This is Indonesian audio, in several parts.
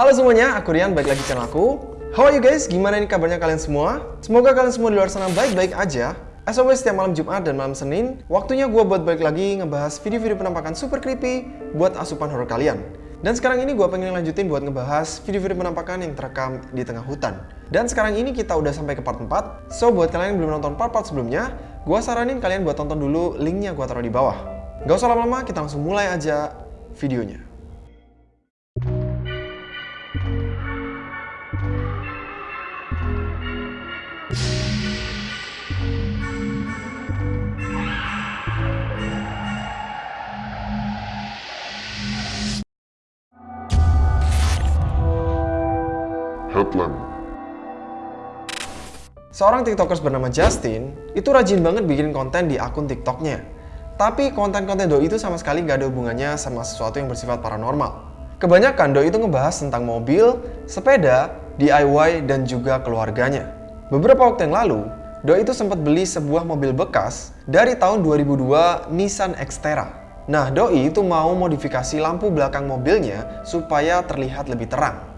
Halo semuanya, aku Rian, balik lagi channel aku. How are you guys? Gimana nih kabarnya kalian semua? Semoga kalian semua di luar sana baik-baik aja. As always, setiap malam Jumat dan malam Senin, waktunya gue buat balik lagi ngebahas video-video penampakan super creepy buat asupan horror kalian. Dan sekarang ini gue pengen lanjutin buat ngebahas video-video penampakan yang terekam di tengah hutan. Dan sekarang ini kita udah sampai ke part 4, so buat kalian yang belum nonton part-part sebelumnya, gue saranin kalian buat tonton dulu linknya gue taruh di bawah. Gak usah lama-lama, kita langsung mulai aja videonya. Headlamp. Seorang tiktokers bernama Justin itu rajin banget bikin konten di akun tiktoknya. Tapi konten-konten Doi itu sama sekali gak ada hubungannya sama sesuatu yang bersifat paranormal. Kebanyakan Doi itu ngebahas tentang mobil, sepeda, DIY, dan juga keluarganya. Beberapa waktu yang lalu, Doi itu sempat beli sebuah mobil bekas dari tahun 2002 Nissan Xterra. Nah, Doi itu mau modifikasi lampu belakang mobilnya supaya terlihat lebih terang.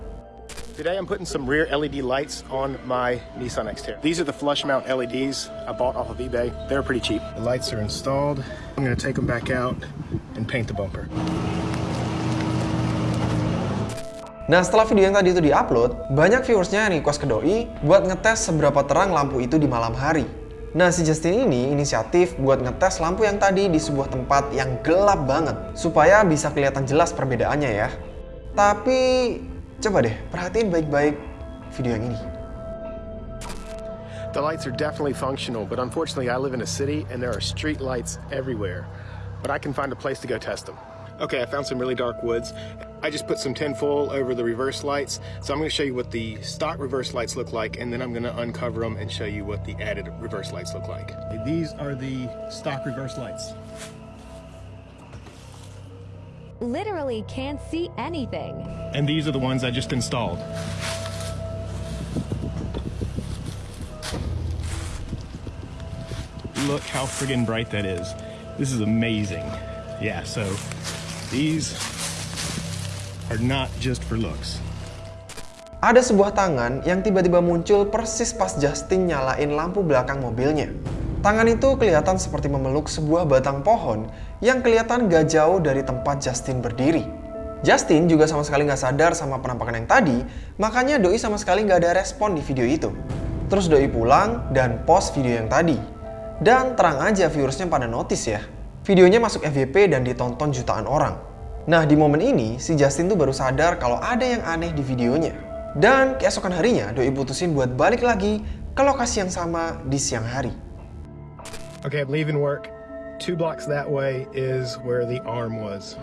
Today I'm putting some rear LED lights on my Nissan Xterra. These are the flush mount LEDs I bought off of eBay. They're pretty cheap. The lights are installed. I'm gonna take them back out and paint the bumper. Nah setelah video yang tadi itu diupload, banyak viewersnya yang request ke Doi buat ngetes seberapa terang lampu itu di malam hari. Nah si Justin ini inisiatif buat ngetes lampu yang tadi di sebuah tempat yang gelap banget, supaya bisa kelihatan jelas perbedaannya ya. Tapi coba deh perhatiin baik-baik video yang ini. The lights are definitely functional, but unfortunately I live in a city and there are street lights everywhere. But I can find a place to go test them. Okay, I found some really dark woods. I just put some tinfoil over the reverse lights. So I'm going to show you what the stock reverse lights look like, and then I'm going to uncover them and show you what the added reverse lights look like. These are the stock reverse lights. Literally can't see anything. And these are the ones I just installed. Look how friggin' bright that is. This is amazing. Yeah, so these are not just for looks. Ada sebuah tangan yang tiba-tiba muncul persis pas Justin nyalain lampu belakang mobilnya. Tangan itu kelihatan seperti memeluk sebuah batang pohon yang kelihatan gak jauh dari tempat Justin berdiri. Justin juga sama sekali gak sadar sama penampakan yang tadi, makanya Doi sama sekali gak ada respon di video itu. Terus Doi pulang dan post video yang tadi. Dan terang aja viewersnya pada notice ya. Videonya masuk FYP dan ditonton jutaan orang. Nah di momen ini, si Justin tuh baru sadar kalau ada yang aneh di videonya. Dan keesokan harinya, Doi putusin buat balik lagi ke lokasi yang sama di siang hari. Okay, leaving work. Two blocks that way is where the arm was.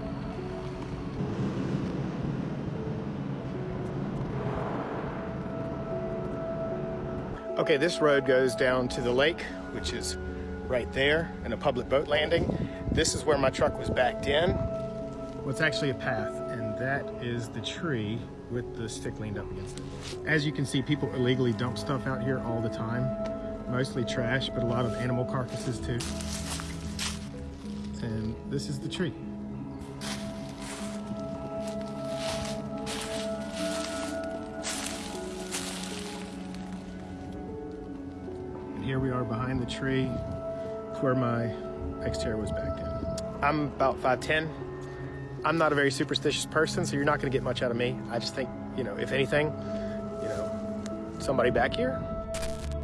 Okay, this road goes down to the lake, which is right there, and a public boat landing. This is where my truck was backed in. Well, it's actually a path, and that is the tree with the stick leaned up against it. As you can see, people illegally dump stuff out here all the time. Mostly trash, but a lot of animal carcasses too. And this is the tree. And here we are behind the tree. It's where my Xterra was backed in. I'm about 5'10". I'm not a very superstitious person, so you're not going to get much out of me. I just think, you know, if anything, you know, somebody back here.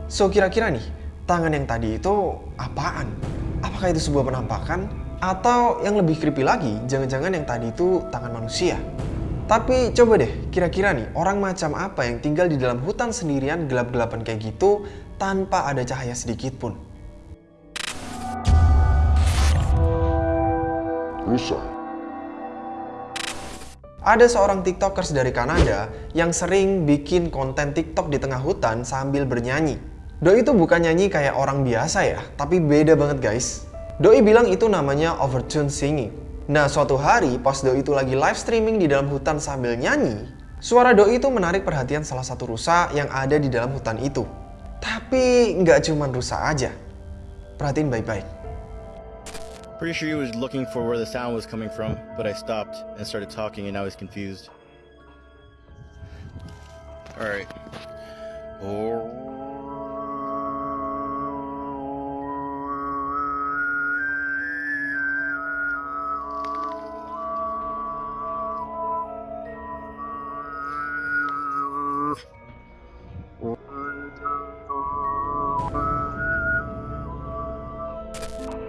So kira-kira nih, tangan yang tadi itu apaan? Apakah itu sebuah penampakan? Atau yang lebih creepy lagi, jangan-jangan yang tadi itu tangan manusia? Tapi coba deh, kira-kira nih, orang macam apa yang tinggal di dalam hutan sendirian gelap-gelapan kayak gitu tanpa ada cahaya sedikit pun? Rusa. Ada seorang tiktokers dari Kanada yang sering bikin konten tiktok di tengah hutan sambil bernyanyi. Doi itu bukan nyanyi kayak orang biasa ya, tapi beda banget guys. Doi bilang itu namanya overtune singing. Nah suatu hari pas Doi itu lagi live streaming di dalam hutan sambil nyanyi, suara Doi itu menarik perhatian salah satu rusa yang ada di dalam hutan itu. Tapi nggak cuman rusa aja. Perhatiin baik-baik. Pretty sure he was looking for where the sound was coming from, but I stopped and started talking and I was confused. All right. Oh.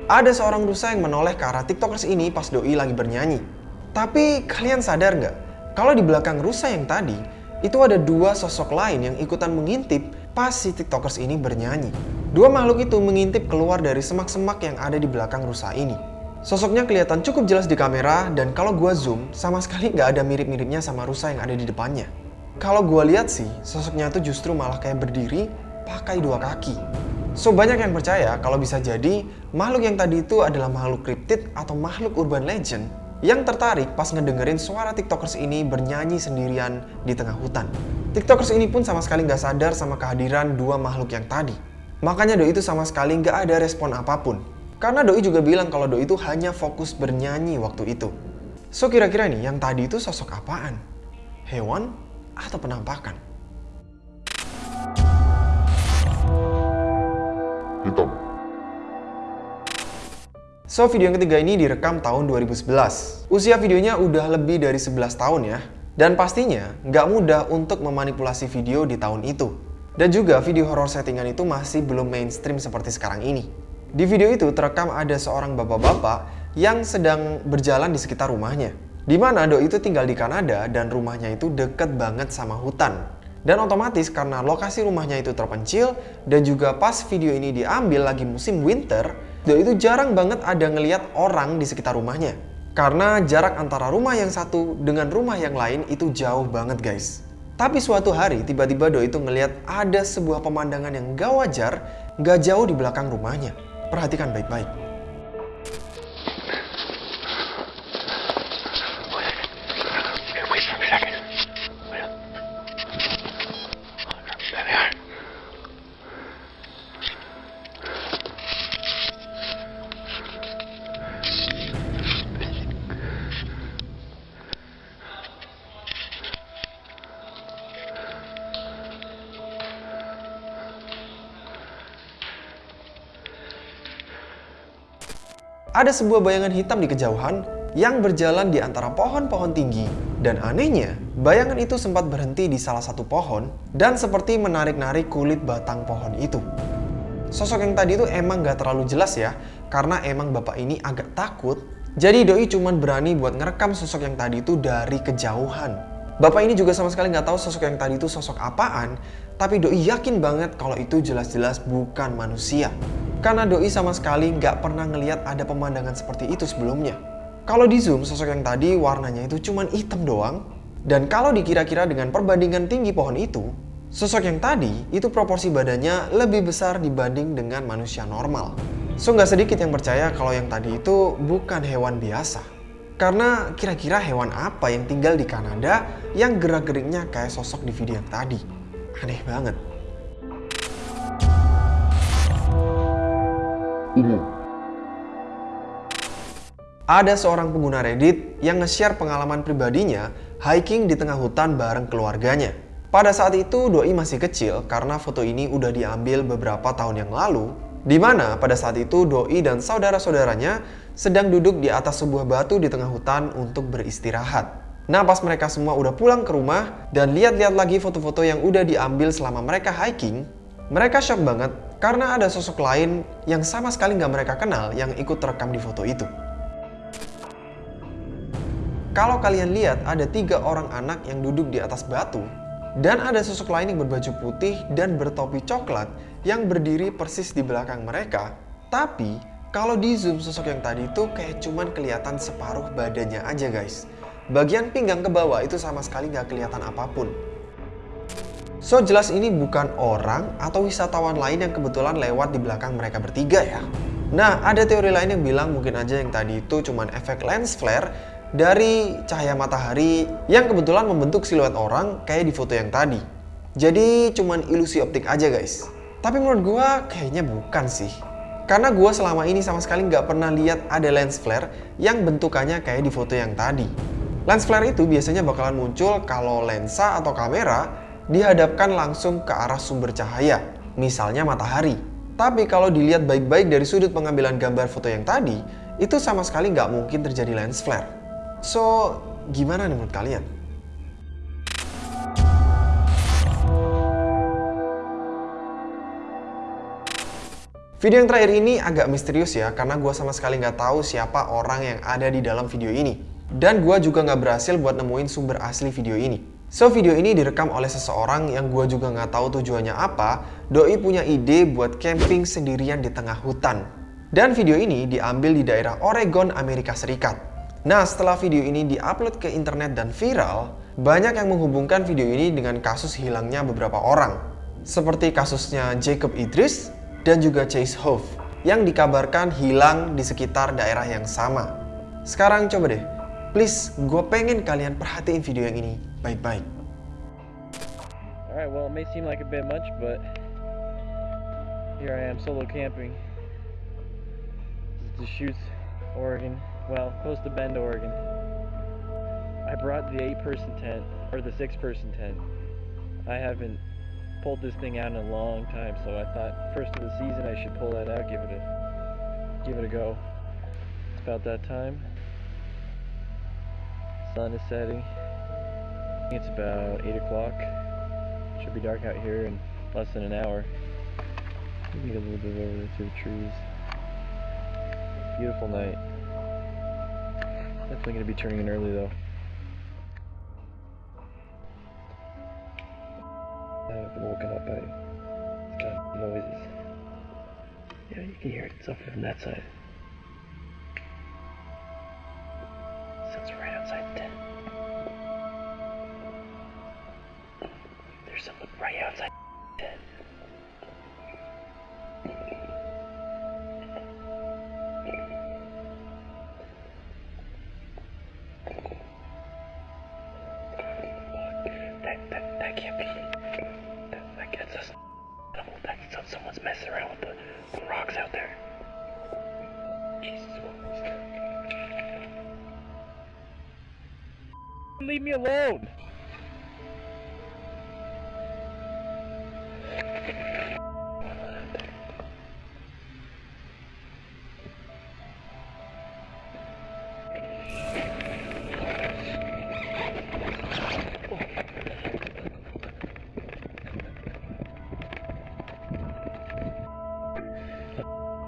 Ada seorang rusa yang menoleh ke arah tiktokers ini pas doi lagi bernyanyi. Tapi kalian sadar nggak? Kalau di belakang rusa yang tadi, itu ada dua sosok lain yang ikutan mengintip pas si tiktokers ini bernyanyi. Dua makhluk itu mengintip keluar dari semak-semak yang ada di belakang rusa ini. Sosoknya kelihatan cukup jelas di kamera dan kalau gua zoom, sama sekali nggak ada mirip-miripnya sama rusa yang ada di depannya. Kalau gua lihat sih, sosoknya tuh justru malah kayak berdiri pakai dua kaki. So banyak yang percaya kalau bisa jadi makhluk yang tadi itu adalah makhluk kriptid atau makhluk urban legend yang tertarik pas ngedengerin suara tiktokers ini bernyanyi sendirian di tengah hutan. Tiktokers ini pun sama sekali nggak sadar sama kehadiran dua makhluk yang tadi. Makanya Doi itu sama sekali nggak ada respon apa pun. Karena Doi juga bilang kalau Doi itu hanya fokus bernyanyi waktu itu. So kira-kira nih yang tadi itu sosok apaan? Hewan atau penampakan? Hitam, So, video yang ketiga ini direkam tahun 2011. Usia videonya udah lebih dari 11 tahun ya. Dan pastinya nggak mudah untuk memanipulasi video di tahun itu. Dan juga video horror settingan itu masih belum mainstream seperti sekarang ini. Di video itu terekam ada seorang bapak-bapak yang sedang berjalan di sekitar rumahnya. Di mana Doi itu tinggal di Kanada dan rumahnya itu deket banget sama hutan. Dan otomatis karena lokasi rumahnya itu terpencil dan juga pas video ini diambil lagi musim winter, Doi itu jarang banget ada ngeliat orang di sekitar rumahnya. Karena jarak antara rumah yang satu dengan rumah yang lain itu jauh banget guys. Tapi suatu hari tiba-tiba Doi itu ngeliat ada sebuah pemandangan yang gak wajar gak jauh di belakang rumahnya. Perhatikan baik-baik. Ada sebuah bayangan hitam di kejauhan yang berjalan di antara pohon-pohon tinggi. Dan anehnya, bayangan itu sempat berhenti di salah satu pohon dan seperti menarik-narik kulit batang pohon itu. Sosok yang tadi itu emang gak terlalu jelas ya, karena emang bapak ini agak takut. Jadi Doi cuman berani buat ngerekam sosok yang tadi itu dari kejauhan. Bapak ini juga sama sekali nggak tahu sosok yang tadi itu sosok apaan, tapi Doi yakin banget kalau itu jelas-jelas bukan manusia. Karena Doi sama sekali nggak pernah ngeliat ada pemandangan seperti itu sebelumnya. Kalau di zoom, sosok yang tadi warnanya itu cuman hitam doang. Dan kalau dikira-kira dengan perbandingan tinggi pohon itu, sosok yang tadi itu proporsi badannya lebih besar dibanding dengan manusia normal. So nggak sedikit yang percaya kalau yang tadi itu bukan hewan biasa. Karena kira-kira hewan apa yang tinggal di Kanada yang gerak-geriknya kayak sosok di video yang tadi? Aneh banget. Ungu, Ada seorang pengguna Reddit yang nge-share pengalaman pribadinya hiking di tengah hutan bareng keluarganya. Pada saat itu Doi masih kecil karena foto ini udah diambil beberapa tahun yang lalu di mana pada saat itu Doi dan saudara-saudaranya sedang duduk di atas sebuah batu di tengah hutan untuk beristirahat. Nah pas mereka semua udah pulang ke rumah dan lihat-lihat lagi foto-foto yang udah diambil selama mereka hiking, mereka shock banget karena ada sosok lain yang sama sekali nggak mereka kenal yang ikut terekam di foto itu. Kalau kalian lihat ada tiga orang anak yang duduk di atas batu dan ada sosok lain yang berbaju putih dan bertopi coklat yang berdiri persis di belakang mereka. Tapi kalau di zoom sosok yang tadi itu kayak cuman kelihatan separuh badannya aja guys. Bagian pinggang ke bawah itu sama sekali nggak kelihatan apa pun. So jelas ini bukan orang atau wisatawan lain yang kebetulan lewat di belakang mereka bertiga ya. Nah ada teori lain yang bilang mungkin aja yang tadi itu cuman efek lens flare dari cahaya matahari yang kebetulan membentuk siluet orang kayak di foto yang tadi. Jadi cuman ilusi optik aja guys. Tapi menurut gua kayaknya bukan sih. Karena gua selama ini sama sekali nggak pernah lihat ada lens flare yang bentukannya kayak di foto yang tadi. Lens flare itu biasanya bakalan muncul kalau lensa atau kamera dihadapkan langsung ke arah sumber cahaya, misalnya matahari. Tapi kalau dilihat baik-baik dari sudut pengambilan gambar foto yang tadi, itu sama sekali nggak mungkin terjadi lens flare. So, gimana nih menurut kalian? Video yang terakhir ini agak misterius ya, karena gue sama sekali nggak tahu siapa orang yang ada di dalam video ini. Dan gue juga nggak berhasil buat nemuin sumber asli video ini. So, video ini direkam oleh seseorang yang gue juga nggak tahu tujuannya apa. Doi punya ide buat camping sendirian di tengah hutan. Dan video ini diambil di daerah Oregon, Amerika Serikat. Nah, setelah video ini diupload ke internet dan viral, banyak yang menghubungkan video ini dengan kasus hilangnya beberapa orang. Seperti kasusnya Jacob Idris dan juga Chase Hove yang dikabarkan hilang di sekitar daerah yang sama. Sekarang coba deh, please gue pengen kalian perhatiin video yang ini baik-baik. Alright, well, it may seem like a bit much, but here I am solo camping. This is Deschutes, Oregon. Well, close to Bend, Oregon. I brought the eight person tent, or the six person tent. I haven't pulled this thing out in a long time, so I thought first of the season I should pull that out, give it a give it a go. It's about that time. Sun is setting. It's about eight o'clock. Should be dark out here in less than an hour. Let me get a little bit over there to the trees. Beautiful night. Definitely gonna be turning in early though. I've been woken up by kind of noises. Yeah, you can hear it. It's from that side. Outside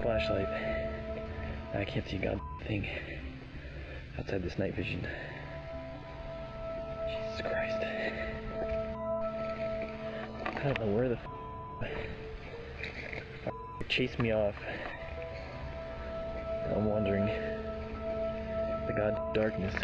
Flashlight. I can't see god thing outside this night vision. Jesus Christ. I don't know where the chased me off. I'm wandering the god darkness.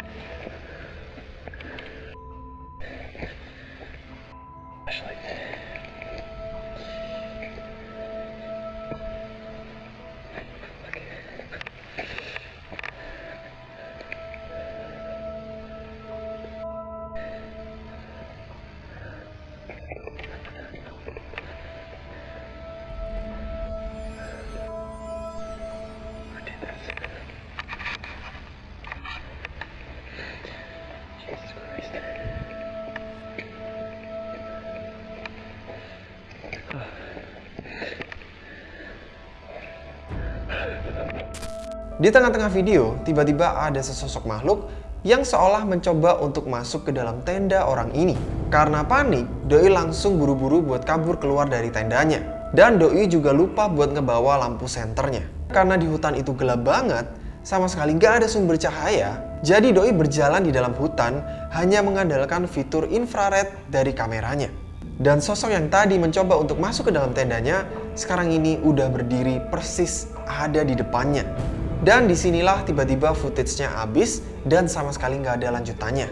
Di tengah-tengah video, tiba-tiba ada sesosok makhluk yang seolah mencoba untuk masuk ke dalam tenda orang ini. Karena panik, Doi langsung buru-buru buat kabur keluar dari tendanya. Dan Doi juga lupa buat ngebawa lampu senternya. Karena di hutan itu gelap banget, sama sekali nggak ada sumber cahaya, jadi Doi berjalan di dalam hutan hanya mengandalkan fitur infrared dari kameranya. Dan sosok yang tadi mencoba untuk masuk ke dalam tendanya, sekarang ini udah berdiri persis ada di depannya. Dan di sinilah tiba-tiba footage-nya habis dan sama sekali nggak ada lanjutannya.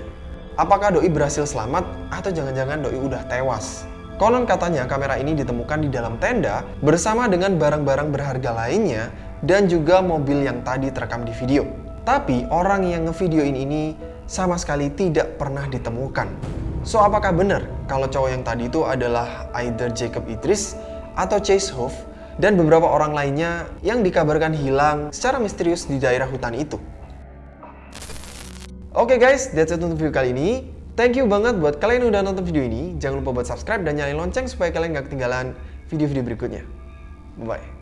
Apakah Doi berhasil selamat atau jangan-jangan Doi udah tewas? Konon katanya kamera ini ditemukan di dalam tenda bersama dengan barang-barang berharga lainnya dan juga mobil yang tadi terekam di video. Tapi orang yang ngevideoin ini sama sekali tidak pernah ditemukan. So apakah benar kalau cowok yang tadi itu adalah either Jacob Idris atau Chase Hove dan beberapa orang lainnya yang dikabarkan hilang secara misterius di daerah hutan itu? Oke guys, that's it untuk video kali ini. Thank you banget buat kalian yang udah nonton video ini. Jangan lupa buat subscribe dan nyalain lonceng supaya kalian gak ketinggalan video-video berikutnya. Bye-bye.